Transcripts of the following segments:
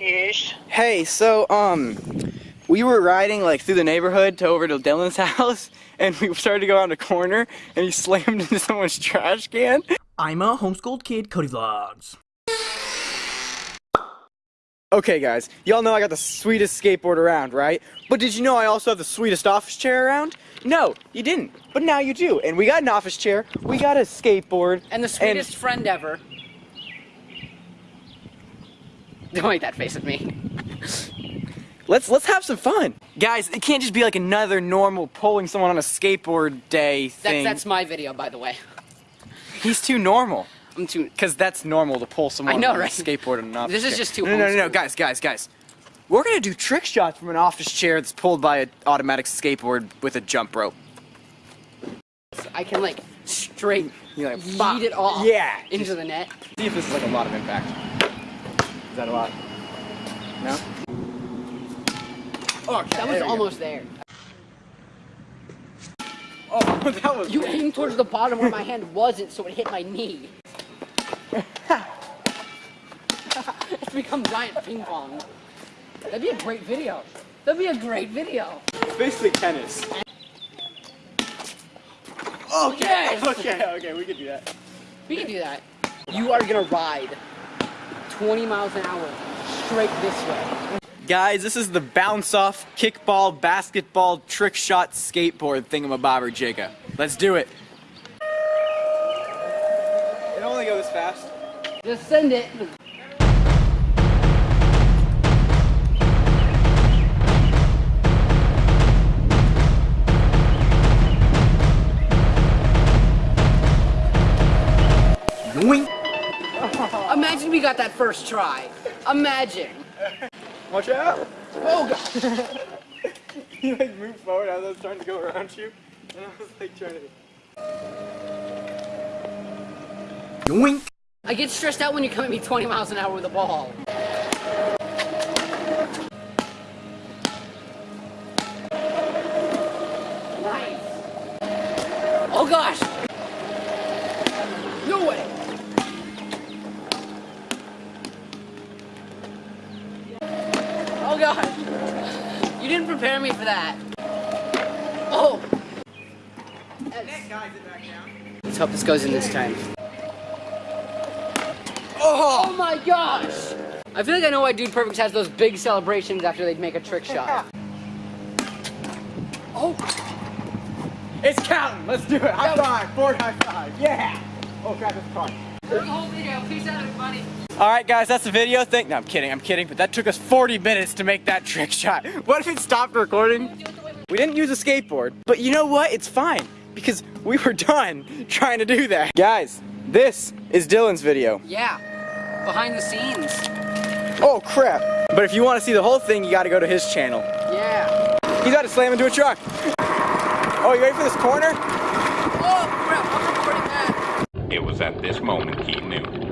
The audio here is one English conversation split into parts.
Yes. Hey, so um, we were riding like through the neighborhood to over to Dylan's house, and we started to go around a corner, and he slammed into someone's trash can. I'm a homeschooled kid, Cody Vlogs. Okay, guys, y'all know I got the sweetest skateboard around, right? But did you know I also have the sweetest office chair around? No, you didn't. But now you do. And we got an office chair, we got a skateboard, And the sweetest friend ever. Don't make that face at me. Let's let's have some fun, guys. It can't just be like another normal pulling someone on a skateboard day That's, thing. that's my video, by the way. He's too normal. I'm too. Because that's normal to pull someone I know, on right? a skateboard and an office This is just too No, no, no, no, homeschool. guys, guys, guys. We're gonna do trick shots from an office chair that's pulled by an automatic skateboard with a jump rope. I can like straight You're like, yeet it off Yeah. into the net. See if this is like a lot of impact. Is that a lot? No? Oh, okay, That was we go. almost there. Oh, that was. You aimed towards the bottom where my hand wasn't, so it hit my knee. it's become giant ping pong. That'd be a great video. That'd be a great video. basically tennis. Oh, okay. Okay, okay, we can do that. We can do that. You are gonna ride 20 miles an hour straight this way. Guys, this is the bounce off kickball basketball trick shot skateboard thingamabobber jigga. Let's do it. It only goes fast. Just send it. Got that first try. Imagine. Watch out. Oh god. you like move forward as I was trying to go around you, and I was like trying to. Yoink. I get stressed out when you come at me 20 miles an hour with a ball. Nice. Oh gosh. Oh gosh. You didn't prepare me for that. Oh. Let's hope this goes in this time. Oh my gosh! I feel like I know why Dude Perfect has those big celebrations after they make a trick shot. Oh, It's counting. Let's do it. High five. Forward high five. Yeah. Oh crap, it's car. the whole video. Peace out, everybody. All right, guys, that's the video thing. No, I'm kidding. I'm kidding. But that took us 40 minutes to make that trick shot. What if it stopped recording? We didn't use a skateboard, but you know what? It's fine because we were done trying to do that. Guys, this is Dylan's video. Yeah, behind the scenes. Oh crap. But if you want to see the whole thing, you got to go to his channel. Yeah. He's about to slam into a truck. Oh, you ready for this corner? Oh crap! I'm recording that. It was at this moment he knew.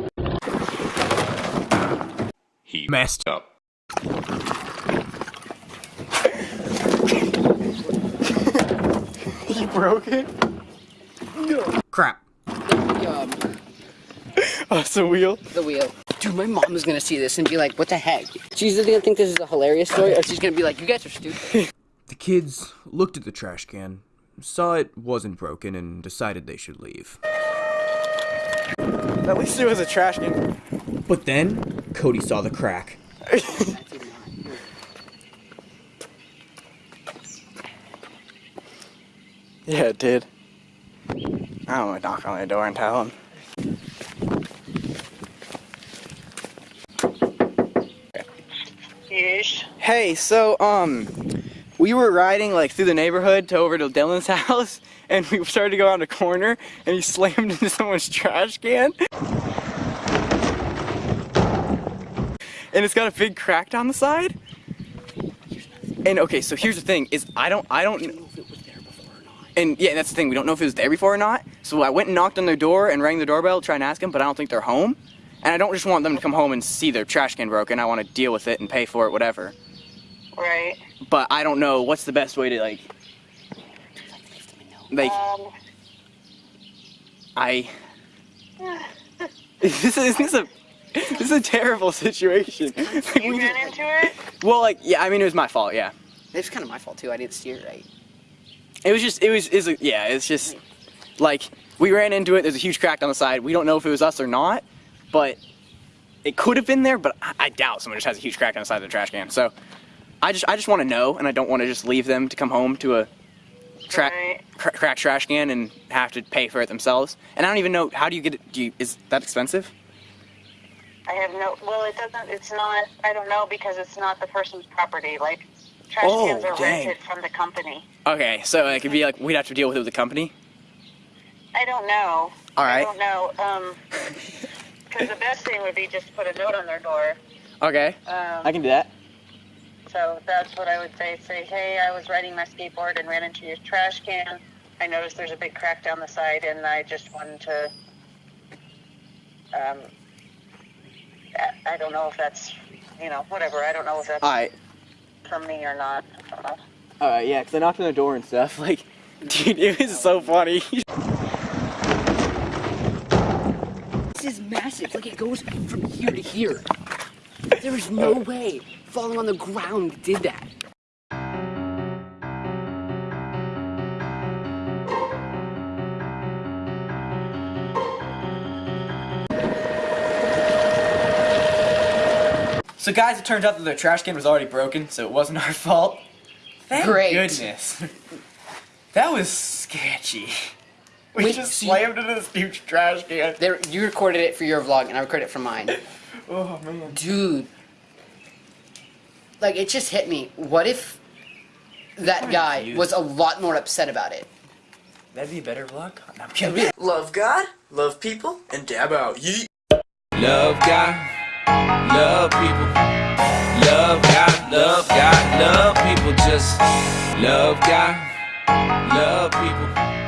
He Messed up. He broke it. No. Crap. Um, Oh, it's a wheel. the wheel. Dude, my mom is gonna see this and be like, "What the heck?" She's either gonna think this is a hilarious story, or she's gonna be like, "You guys are stupid." The kids looked at the trash can, saw it wasn't broken, and decided they should leave. At least it was a trash can. But then, Cody saw the crack. Yeah, it did. I'm gonna knock on the door and tell him. Yes. Hey, so um, we were riding like through the neighborhood to over to Dylan's house, and we started to go around a corner, and he slammed into someone's trash can. And it's got a big crack down the side. And okay, so here's the thing: is I don't, I don't. Know if it was there before or not. And yeah, that's the thing. We don't know if it was there before or not. So I went and knocked on their door and rang the doorbell to try and ask them, but I don't think they're home. And I don't just want them to come home and see their trash can broken. I want to deal with it and pay for it, whatever. Right. But I don't know what's the best way to like. Like Um. I. Is this, is this a this is a terrible situation. Like, You we ran just- into it? well, like, yeah, I mean, it was my fault, yeah. It was kind of my fault too. I didn't steer right. It was just, it was, is yeah, it's just, like, we ran into it, there's a huge crack on the side. We don't know if it was us or not, but it could have been there, but I, I doubt someone just has a huge crack on the side of the trash can. So, I just, I just want to know, and I don't want to just leave them to come home to a tra- Right. cra- cracked trash can and have to pay for it themselves. And I don't even know, how do you get it, do you, is that expensive? I have no. Well, it doesn't. It's not. I don't know because it's not the person's property. Like trash Oh, cans are dang. rented from the company. Okay, so it could be like, we'd have to deal with it with the company? I don't know. All right. I don't know. Um, because the best thing would be just to put a note on their door. Okay, Um, I can do that. So that's what I would say. Say, hey, I was riding my skateboard and ran into your trash can. I noticed there's a big crack down the side, and I just wanted to. Um, I- I don't know if that's, you know, whatever. I don't know if that's Alright, from me or not. I don't know. alright, yeah, because I knocked on the door and stuff. Like, dude, it was so funny. This is massive. Like it goes from here to here. There is no way falling on the ground did that. So, guys, it turns out that the trash can was already broken, so it wasn't our fault. Thank Great. goodness. that was sketchy. We Wait, just so you- slammed into this huge trash can. There, you recorded it for your vlog, and I recorded it for mine. Oh, man. Dude, like it just hit me. What if that guy you. was a lot more upset about it? That'd be a better vlog. No, I'm kidding. Love God, love people, and dab out. Yeet. Love God, love people. Love God, love God, love people. Just love God, love people.